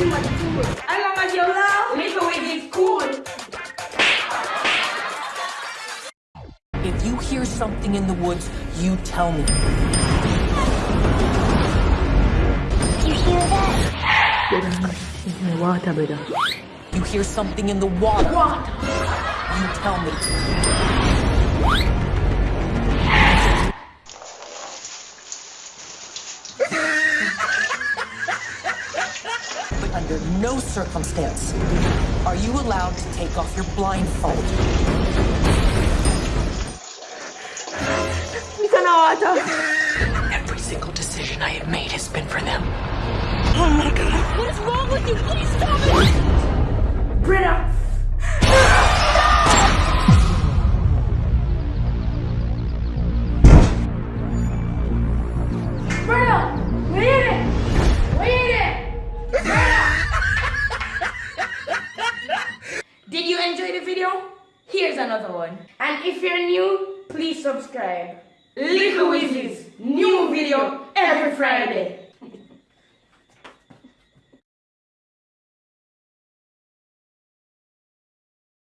everything was cool. As long as you love, Little is cool. If you hear something in the woods, you tell me. You hear that? water, brother. You hear something in the water. Water. You tell me. Under no circumstance are you allowed to take off your blindfold. An. Every single decision I have made has been for them. Oh my god. What is wrong with you? Please stop it! You enjoy the video? Here's another one. And if you're new, please subscribe. Little Wizzy's new video every Friday.